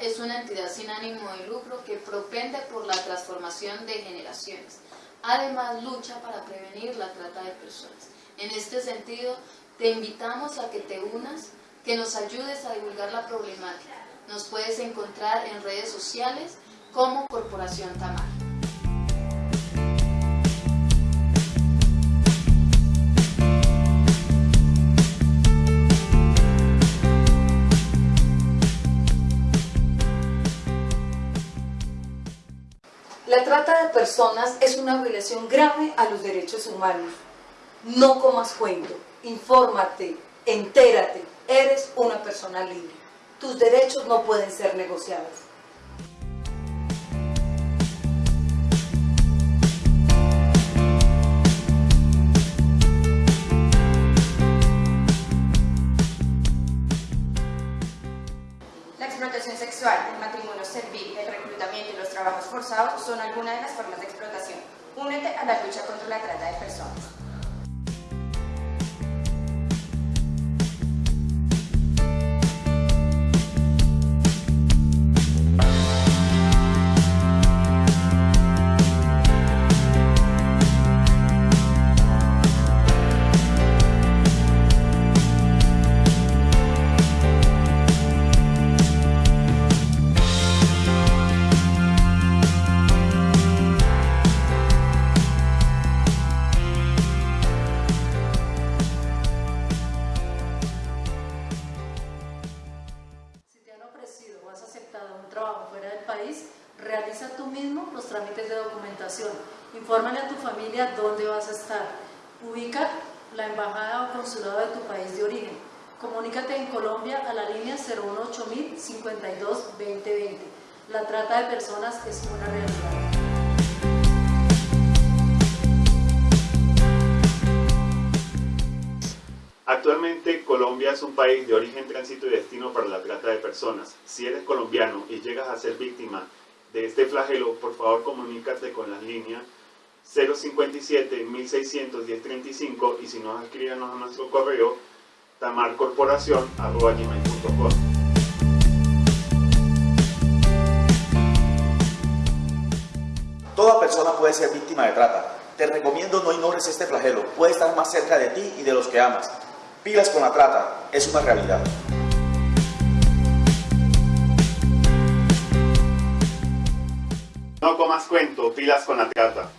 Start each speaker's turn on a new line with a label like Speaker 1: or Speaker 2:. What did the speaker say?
Speaker 1: es una entidad sin ánimo de lucro que propende por la transformación de generaciones. Además, lucha para prevenir la trata de personas. En este sentido, te invitamos a que te unas, que nos ayudes a divulgar la problemática. Nos puedes encontrar en redes sociales como Corporación Tamar.
Speaker 2: La trata de personas es una violación grave a los derechos humanos. No comas cuento, infórmate, entérate, eres una persona libre. Tus derechos no pueden ser negociados.
Speaker 3: Y los trabajos forzados son algunas de las formas de explotación. Únete a la lucha contra la trata de personas.
Speaker 4: Realiza tú mismo los trámites de documentación. Infórmale a tu familia dónde vas a estar. Ubica la embajada o consulado de tu país de origen. Comunícate en Colombia a la línea 018 52 2020. La trata de personas es una realidad.
Speaker 5: Actualmente Colombia es un país de origen, tránsito y destino para la trata de personas. Si eres colombiano y llegas a ser víctima de este flagelo, por favor comunícate con las líneas 057 1600 1035 y si no, escríbanos a nuestro correo tamarcorporación.com.
Speaker 6: Toda persona puede ser víctima de trata. Te recomiendo no ignores este flagelo. Puede estar más cerca de ti y de los que amas. Pilas con la trata. Es una realidad.
Speaker 5: No comas cuento, pilas con la trata.